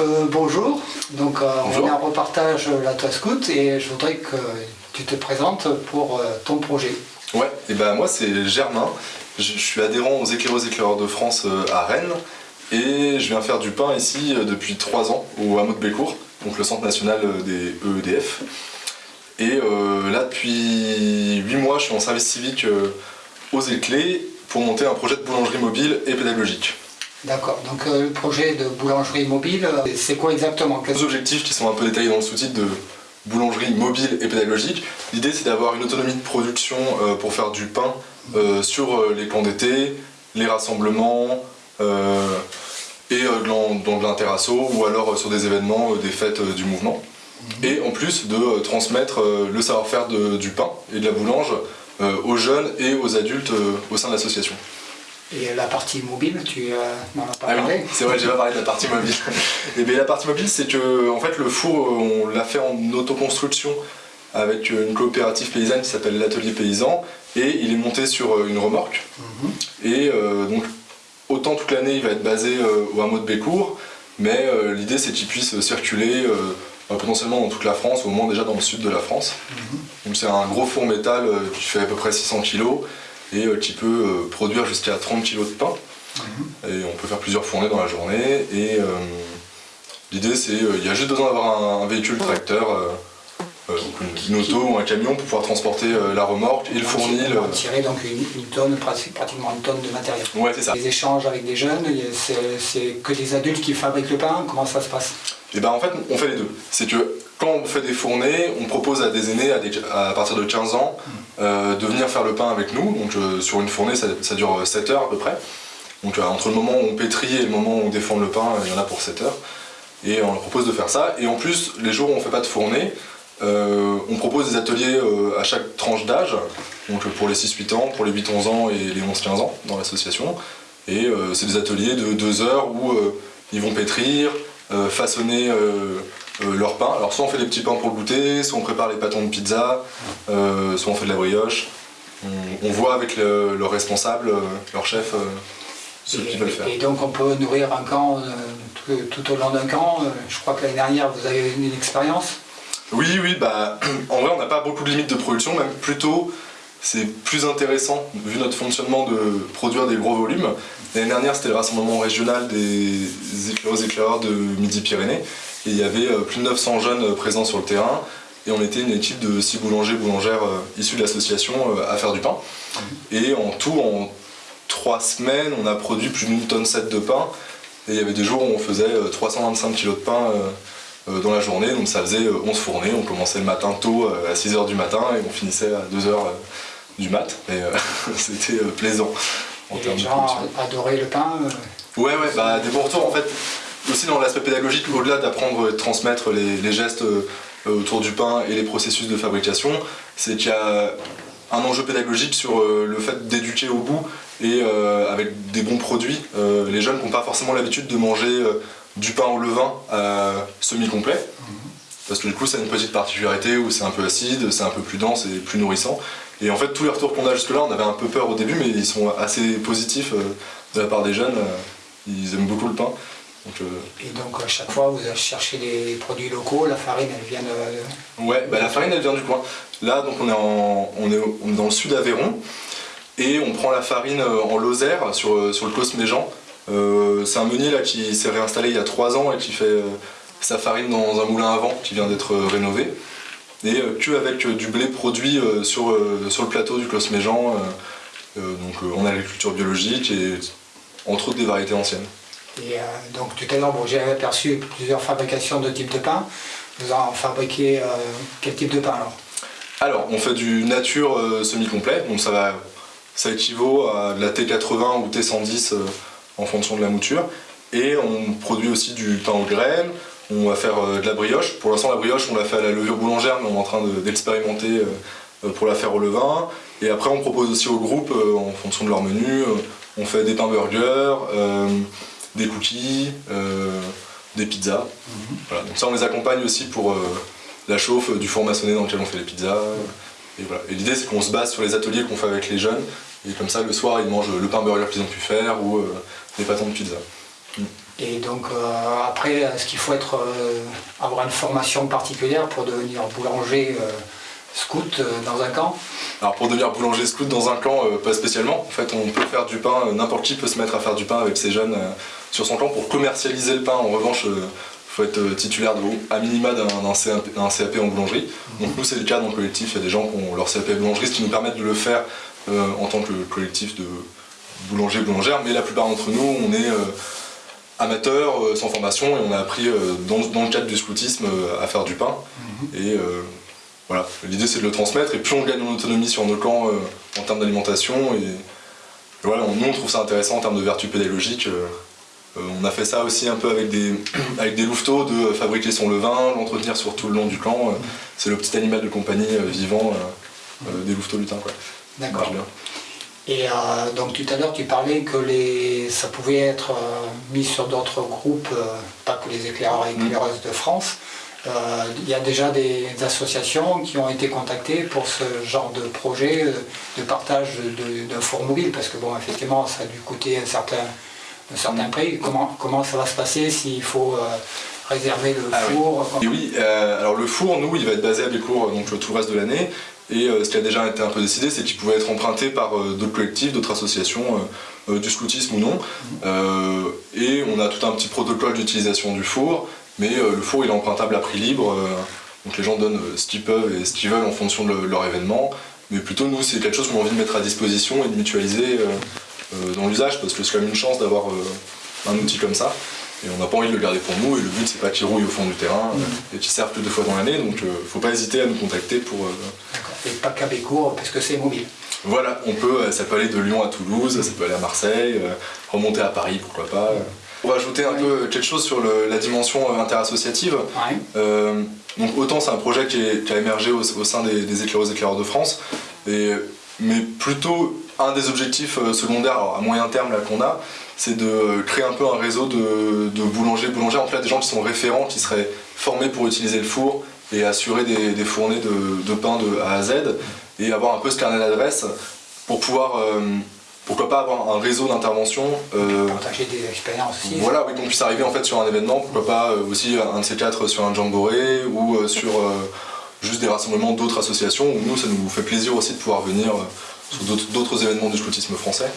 Euh, bonjour, donc euh, on est en repartage La Toile Scout et je voudrais que tu te présentes pour euh, ton projet. Ouais, et ben moi c'est Germain, je, suis adhérent aux éclaireuses éclaireurs de France à Rennes et je viens faire du pain ici depuis 3 ans au hameau de Bécourt, donc le centre national des EEDF. Et là depuis 8 mois je suis en service civique aux éclés pour monter un projet de boulangerie mobile et pédagogique. D'accord, donc euh, le projet de boulangerie mobile, euh, c'est quoi exactement? Les objectifs qui sont un peu détaillés dans le sous-titre de boulangerie mobile et pédagogique. L'idée c'est d'avoir une autonomie de production euh, pour faire du pain sur les camps d'été, les rassemblements et dans, de l'interrasso ou alors sur des événements, des fêtes du mouvement. Mhm. Et en plus de transmettre le savoir-faire du pain et de la boulange aux jeunes et aux adultes au sein de l'association. Et la partie mobile, tu euh, n'en as pas ah parlé C'est vrai, j'ai pas parlé de la partie mobile. et eh bien, la partie mobile, c'est que en fait, le four, on l'a fait en autoconstruction avec une coopérative paysanne qui s'appelle l'Atelier Paysan et il est monté sur euh, une remorque. Mhm. Et euh, donc, autant toute l'année, il va être basé au hameau de Bécourt, mais l'idée, c'est qu'il puisse circuler potentiellement dans toute la France, au moins déjà dans le sud de la France. Mhm. Donc, c'est un gros four métal qui fait à peu près 600 kg et euh, qui peut euh, produire jusqu'à 30 kg de pain. Mhm. Et on peut faire plusieurs fournées dans la journée. Et euh, l'idée c'est, il y a juste besoin d'avoir un, véhicule tracteur, une, auto ou un camion pour pouvoir transporter la remorque et le fournil. On tirer donc une, tonne, pratiquement une tonne de matériel. Ouais, c'est ça. Les échanges avec des jeunes, c'est que des adultes qui fabriquent le pain, comment ça se passe? Et eh ben en fait, on fait les deux. C'est que quand on fait des fournées, on propose à des aînés à, partir de 15 ans euh, de venir faire le pain avec nous. Donc euh, sur une fournée, ça, dure 7 heures à peu près. Donc euh, entre le moment où on pétrit et le moment où on défend le pain, il y en a pour 7 heures. Et on leur propose de faire ça. Et en plus, les jours où on ne fait pas de fournée, on propose des ateliers à chaque tranche d'âge. Donc pour les 6-8 ans, pour les 8-11 ans et les 11-15 ans dans l'association. Et c'est des ateliers de 2 heures où ils vont pétrir, façonner euh, leur pain. Alors soit on fait des petits pains pour le goûter, soit on prépare les pâtons de pizza, euh, soit on fait de la brioche. On, voit avec leur responsable, euh, leur chef, ce qu'ils veulent faire. Et donc on peut nourrir un camp tout, au long d'un camp. Je crois que l'année dernière vous avez une expérience. Oui, oui, bah, en vrai on n'a pas beaucoup de limites de production, même plutôt c'est plus intéressant, vu notre fonctionnement, de produire des gros volumes. L'année dernière, c'était le rassemblement régional des éclaireurs éclaireurs de Midi-Pyrénées. Et il y avait euh, plus de 900 jeunes euh, présents sur le terrain. Et on était une équipe de 6 boulangers, boulangères euh, issus de l'association à faire du pain. Et en tout, en 3 semaines, on a produit plus d'une tonne 7 de pain. Et il y avait des jours où on faisait 325 kg de pain dans la journée, donc ça faisait 11 fournées. On commençait le matin tôt à 6h du matin et on finissait à 2h du mat. Et c'était plaisant. En et les gens adoraient le pain Ouais, ouais, bah, des bons retours en fait aussi dans l'aspect pédagogique, au-delà d'apprendre et de transmettre les, gestes euh, autour du pain et les processus de fabrication, c'est qu'il y a un enjeu pédagogique sur euh, le fait d'éduquer au goût et euh, avec des bons produits. les jeunes n'ont pas forcément l'habitude de manger du pain au levain semi-complet, parce que du coup ça a une petite particularité où c'est un peu acide, c'est un peu plus dense et plus nourrissant. Et en fait tous les retours qu'on a jusque là, on avait un peu peur au début, mais ils sont assez positifs de la part des jeunes, ils aiment beaucoup le pain. Euh, et donc à chaque fois vous allez chercher des produits locaux, la farine elle vient de... Ouais, bah, la farine elle vient du coin. Là donc on est, on est, dans le sud Aveyron et on prend la farine euh, en Lozère sur, euh, sur le Cosméjean. c'est un meunier là qui s'est réinstallé il y a 3 ans et qui fait sa farine dans un moulin à vent qui vient d'être rénové. Et que avec du blé produit sur, sur le plateau du Cosméjean. donc on a l'agriculture biologique et entre autres des variétés anciennes. Et euh, donc tout à l'heure, j'ai aperçu plusieurs fabrications de types de pain. Vous en fabriquez euh, quel type de pain alors? Alors, on fait du nature euh, semi-complet, donc ça, va, ça équivaut à de la T80 ou T110 en fonction de la mouture. Et on produit aussi du pain aux graines, on va faire de la brioche. Pour l'instant, la brioche, on l'a fait à la levure boulangère, mais on est en train d'expérimenter pour la faire au levain. Et après, on propose aussi au groupe, en fonction de leur menu, on fait des pains burgers, des cookies, euh, des pizzas. Mhm. Donc ça on les accompagne aussi pour euh, la chauffe du four maçonné dans lequel on fait les pizzas. Et, voilà. et l'idée c'est qu'on se base sur les ateliers qu'on fait avec les jeunes et comme ça le soir ils mangent le pain burger qu'ils ont pu faire ou euh, des pâtons de pizza. Mm. Et donc après, est-ce qu'il faut être, avoir une formation particulière pour devenir boulanger scout dans un camp? Alors pour devenir boulanger scout dans un camp, pas spécialement. En fait, on peut faire du pain, n'importe qui peut se mettre à faire du pain avec ses jeunes sur son camp. Pour commercialiser le pain, en revanche, faut être euh, titulaire de, à minima d'un CAP, en boulangerie. Donc nous c'est le cas dans le collectif, il y a des gens qui ont leur CAP boulangerie, ce qui nous permet de le faire euh, en tant que collectif de boulanger boulangères, mais la plupart d'entre nous on est euh, amateurs, sans formation, et on a appris dans, le cadre du scoutisme à faire du pain. Mhm. Et voilà, l'idée c'est de le transmettre, et plus on gagne en autonomie sur nos camps en termes d'alimentation, et, voilà, nous on trouve ça intéressant en termes de vertu pédagogique. Euh, on a fait ça aussi un peu avec des, avec des louveteaux, de fabriquer son levain, l'entretenir sur tout le long du camp. Euh, c'est le petit animal de compagnie euh, vivant des louveteaux lutins. D'accord. Et donc tout à l'heure tu parlais que les, ça pouvait être mis sur d'autres groupes, pas que les éclaireurs et éclaireuses de France. Il y a déjà des associations qui ont été contactées pour ce genre de projet de partage d'un four mobile, parce que bon effectivement ça a dû coûter un certain prix. Comment, comment ça va se passer s'il faut euh, réserver le ah four Oui, oui euh, alors le four, nous, il va être basé à Bécourt donc, tout le reste de l'année. Et euh, ce qui a déjà été un peu décidé, c'est qu'il pouvait être emprunté par d'autres collectifs, d'autres associations, du scoutisme ou non. et on a tout un petit protocole d'utilisation du four, mais le four il est empruntable à prix libre. donc les gens donnent ce qu'ils peuvent et ce qu'ils veulent en fonction de leur événement. Mais plutôt nous c'est quelque chose qu'on a envie de mettre à disposition et de mutualiser euh, dans l'usage parce que c'est quand même une chance d'avoir euh, un outil comme ça. Et on n'a pas envie de le garder pour nous et le but c'est pas qu'il rouille au fond du terrain euh, et qu'il serve plus de fois dans l'année donc faut pas hésiter à nous contacter pour. D'accord. Et pas qu'à Bécourt parce que c'est mobile. Voilà, on peut, ça peut aller de Lyon à Toulouse, ça peut aller à Marseille, remonter à Paris pourquoi pas. On va ajouter un peu quelque chose sur la dimension interassociative. donc autant c'est un projet qui, a émergé au, sein des, des éclaireurs éclaireurs de France, et, mais plutôt un des objectifs euh, secondaires à moyen terme qu'on a, c'est de créer un peu un réseau de, boulangers, boulangères, en fait des gens qui sont référents, qui seraient formés pour utiliser le four et assurer des, fournées de, pain de A à Z et avoir un peu ce carnet d'adresses pour pouvoir, euh, pourquoi pas avoir un réseau d'intervention. Euh, Partager des expériences aussi. Voilà, oui, qu'on puisse arriver en fait sur un événement, pourquoi pas aussi un de ces quatre sur un jamboree ou sur juste des rassemblements d'autres associations où nous ça nous fait plaisir aussi de pouvoir venir sur d'autres événements du scoutisme français.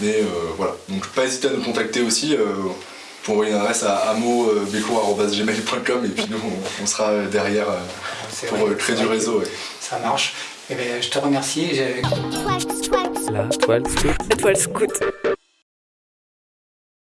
Mais euh, voilà, donc pas hésiter à nous contacter aussi euh, pour envoyer une adresse à amo.beco.gmail.com et puis nous on, sera derrière euh, pour créer du réseau. Ça marche. Et eh bien, je te remercie. La toile scout. La toile scout.